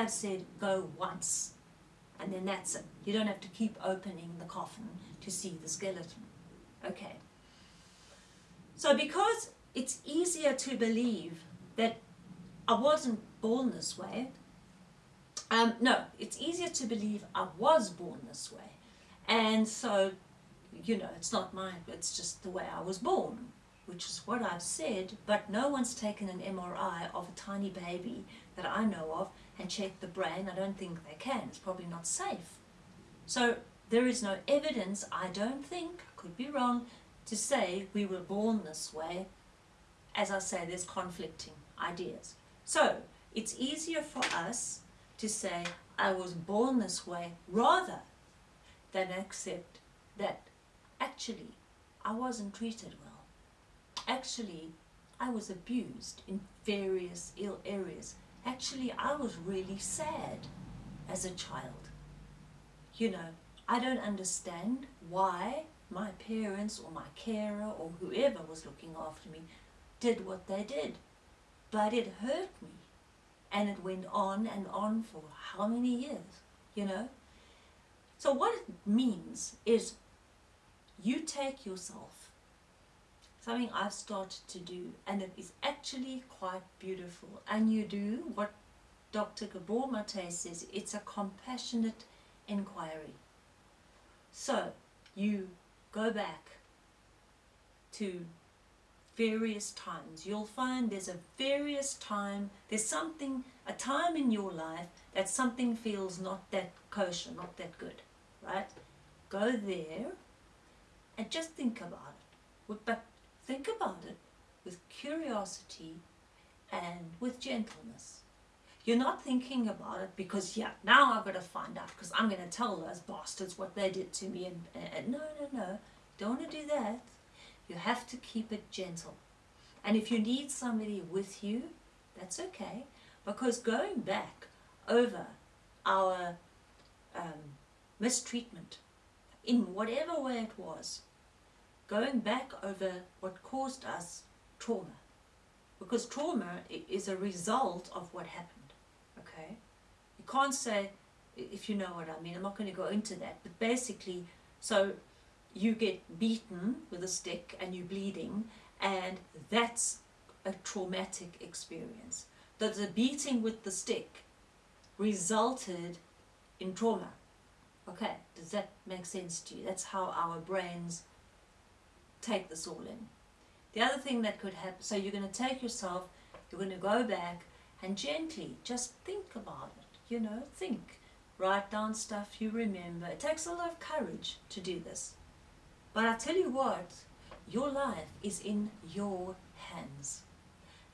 I've said go once and then that's it. You don't have to keep opening the coffin to see the skeleton. Okay. So because it's easier to believe that I wasn't born this way, um, no, it's easier to believe I was born this way. And so, you know, it's not mine, it's just the way I was born, which is what I've said, but no one's taken an MRI of a tiny baby that I know of and checked the brain. I don't think they can. It's probably not safe. So there is no evidence, I don't think, could be wrong, to say we were born this way. As I say, there's conflicting ideas. So it's easier for us to say, I was born this way, rather than accept that actually I wasn't treated well. Actually, I was abused in various ill areas. Actually, I was really sad as a child. You know, I don't understand why my parents or my carer or whoever was looking after me did what they did. But it hurt me. And it went on and on for how many years, you know? So what it means is you take yourself, something I've started to do, and it is actually quite beautiful. And you do what Dr. Gabor Mate says, it's a compassionate inquiry. So you go back to various times. You'll find there's a various time, there's something, a time in your life that something feels not that kosher, not that good, right? Go there and just think about it. But about it with curiosity and with gentleness. You're not thinking about it because, yeah, now I've got to find out because I'm going to tell those bastards what they did to me. And, and no, no, no, don't want to do that. You have to keep it gentle. And if you need somebody with you, that's okay. Because going back over our um, mistreatment, in whatever way it was, going back over what caused us trauma. Because trauma is a result of what happened, okay? You can't say, if you know what I mean, I'm not going to go into that, but basically, so you get beaten with a stick and you're bleeding and that's a traumatic experience. That the beating with the stick resulted in trauma. Okay, does that make sense to you? That's how our brains take this all in. The other thing that could happen, so you're going to take yourself, you're going to go back and gently just think about it, you know, think. Write down stuff you remember. It takes a lot of courage to do this. But I tell you what, your life is in your hands.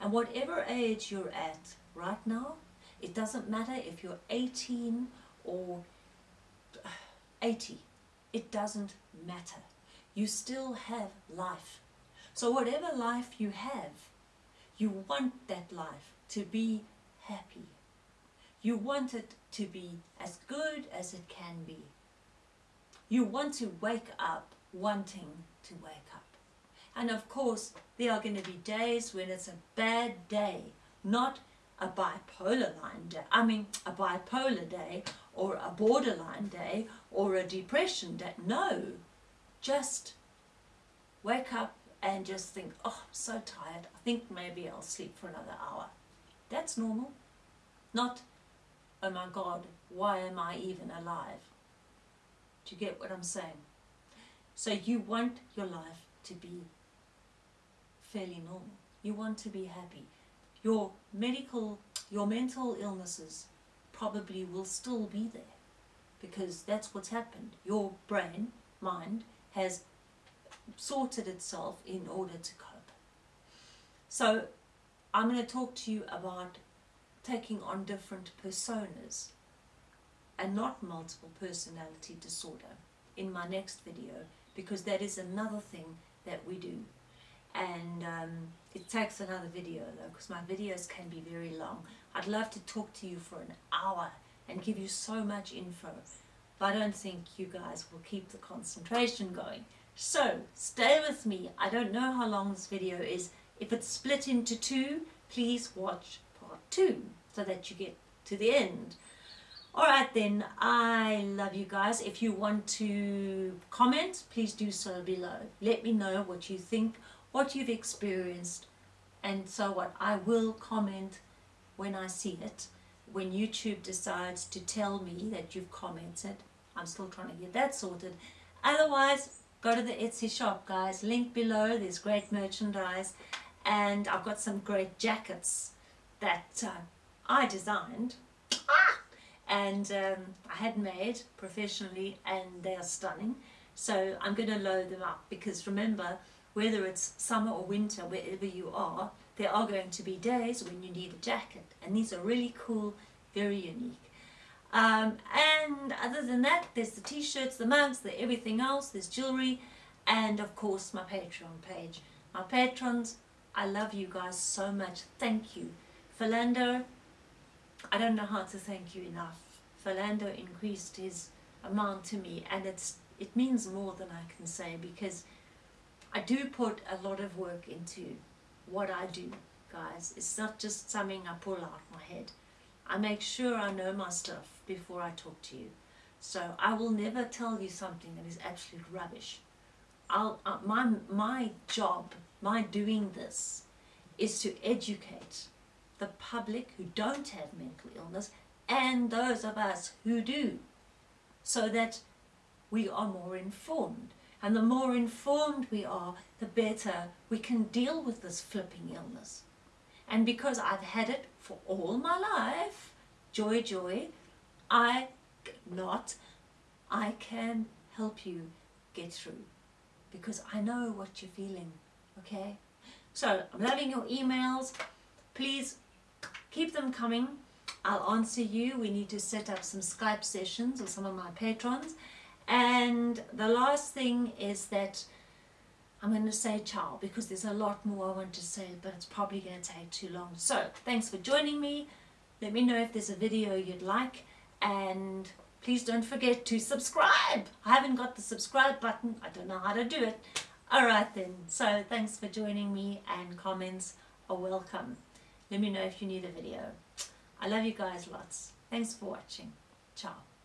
And whatever age you're at right now, it doesn't matter if you're 18 or uh, 80. It doesn't matter. You still have life. So whatever life you have, you want that life to be happy. You want it to be as good as it can be. You want to wake up wanting to wake up. And of course, there are going to be days when it's a bad day, not a bipolar line day, I mean a bipolar day or a borderline day or a depression day. No, just wake up and just think, oh, I'm so tired. I think maybe I'll sleep for another hour. That's normal. Not, oh my God, why am I even alive? Do you get what I'm saying? So you want your life to be fairly normal. You want to be happy. Your medical, your mental illnesses probably will still be there because that's what's happened. Your brain, mind, has sorted itself in order to cope. So I'm going to talk to you about taking on different personas and not multiple personality disorder in my next video because that is another thing that we do and um, it takes another video though because my videos can be very long I'd love to talk to you for an hour and give you so much info but I don't think you guys will keep the concentration going so stay with me I don't know how long this video is if it's split into two please watch part two so that you get to the end. All right then, I love you guys. If you want to comment, please do so below. Let me know what you think, what you've experienced, and so what. I will comment when I see it. When YouTube decides to tell me that you've commented, I'm still trying to get that sorted. Otherwise, go to the Etsy shop, guys. Link below. There's great merchandise. And I've got some great jackets that uh, I designed. And um, I had made professionally and they are stunning so I'm going to load them up because remember whether it's summer or winter wherever you are there are going to be days when you need a jacket and these are really cool very unique. Um, and other than that there's the t-shirts the mugs the everything else there's jewelry and of course my patreon page. My patrons I love you guys so much. Thank you. Philando I don't know how to thank you enough. Philando increased his amount to me and it's it means more than I can say because I do put a lot of work into what I do, guys. It's not just something I pull out of my head. I make sure I know my stuff before I talk to you. So I will never tell you something that is absolute rubbish. I'll, uh, my, my job, my doing this, is to educate the public who don't have mental illness and those of us who do, so that we are more informed. And the more informed we are, the better we can deal with this flipping illness. And because I've had it for all my life, joy, joy, I not, I can help you get through because I know what you're feeling, okay? So I'm loving your emails. Please keep them coming. I'll answer you. We need to set up some Skype sessions with some of my patrons. And the last thing is that I'm going to say ciao because there's a lot more I want to say, but it's probably going to take too long. So thanks for joining me. Let me know if there's a video you'd like and please don't forget to subscribe. I haven't got the subscribe button. I don't know how to do it. Alright then. So thanks for joining me and comments are welcome. Let me know if you need a video. I love you guys lots. Thanks for watching. Ciao.